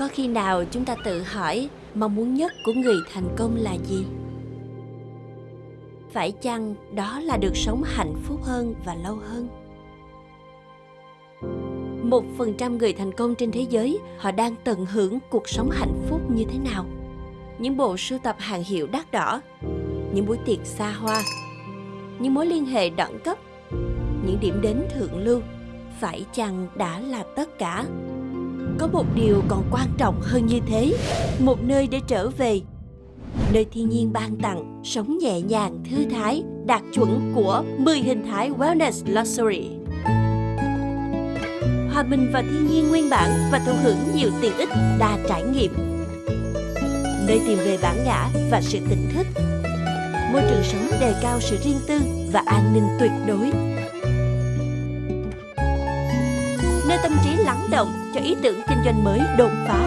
Có khi nào chúng ta tự hỏi mong muốn nhất của người thành công là gì? Phải chăng đó là được sống hạnh phúc hơn và lâu hơn? Một phần trăm người thành công trên thế giới họ đang tận hưởng cuộc sống hạnh phúc như thế nào? Những bộ sưu tập hàng hiệu đắt đỏ, những buổi tiệc xa hoa, những mối liên hệ đẳng cấp, những điểm đến thượng lưu, phải chăng đã là tất cả? Có một điều còn quan trọng hơn như thế, một nơi để trở về. Nơi thiên nhiên ban tặng, sống nhẹ nhàng, thư thái, đạt chuẩn của 10 hình thái Wellness Luxury. Hòa bình vào thiên nhiên nguyên bản và thụ hưởng nhiều tiện ích đa trải nghiệm. Nơi tìm về bản ngã và sự tỉnh thức. Môi trường sống đề cao sự riêng tư và an ninh tuyệt đối nơi tâm trí lắng động cho ý tưởng kinh doanh mới đột phá.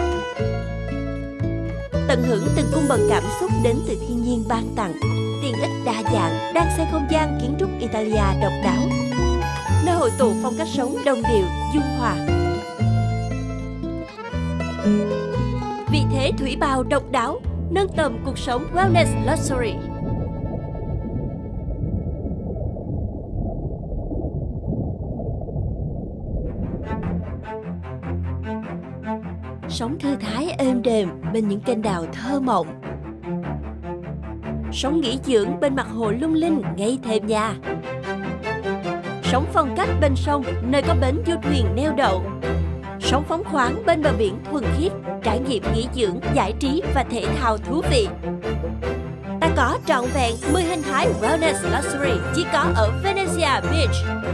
Tận hưởng từng cung bậc cảm xúc đến từ thiên nhiên ban tặng, tiện ích đa dạng đang xây không gian kiến trúc Italia độc đáo. Nơi hội tụ phong cách sống đồng điệu, dung hòa. Vị thế thủy bào độc đáo, nâng tầm cuộc sống wellness luxury. Sống thư thái êm đềm bên những kênh đào thơ mộng. Sống nghỉ dưỡng bên mặt hồ lung linh ngay thềm nhà. Sống phong cách bên sông nơi có bến du thuyền neo đậu. Sống phóng khoáng bên bờ biển thuần khiết, trải nghiệm nghỉ dưỡng, giải trí và thể thao thú vị. Ta có trọn vẹn 10 hình thái Wellness Luxury chỉ có ở Venezia Beach.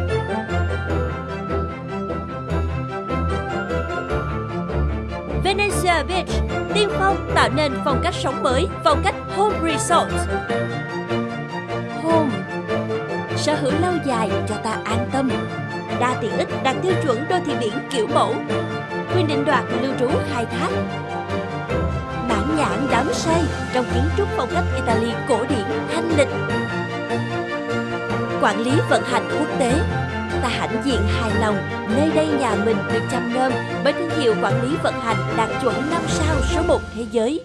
Venezia Beach, tiên phong tạo nên phong cách sống mới, phong cách Home Resort. Home Sở hữu lâu dài cho ta an tâm. Đa tiện ích đạt tiêu chuẩn đô thị biển kiểu mẫu. Quyền định đoạt lưu trú khai thác. Bản nhãn đắm say trong kiến trúc phong cách Italy cổ điển thanh lịch. Quản lý vận hành quốc tế ta hãnh diện hài lòng, nơi đây nhà mình được chăm nom bởi thương hiệu quản lý vận hành đạt chuẩn 5 sao số 1 thế giới.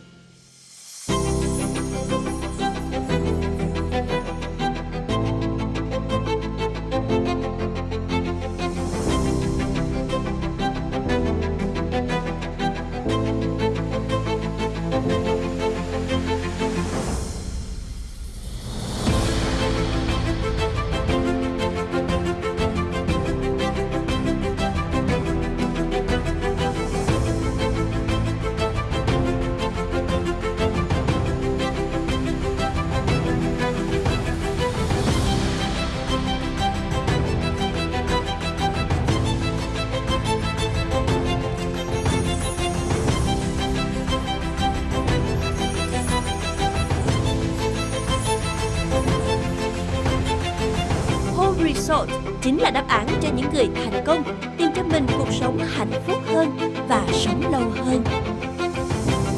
Resort chính là đáp án cho những người thành công tìm cho mình cuộc sống hạnh phúc hơn và sống lâu hơn.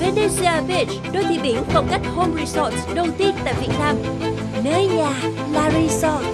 Venezia Beach, đô thị biển phong cách home resort đầu tiên tại Việt Nam. Nơi nhà là resort.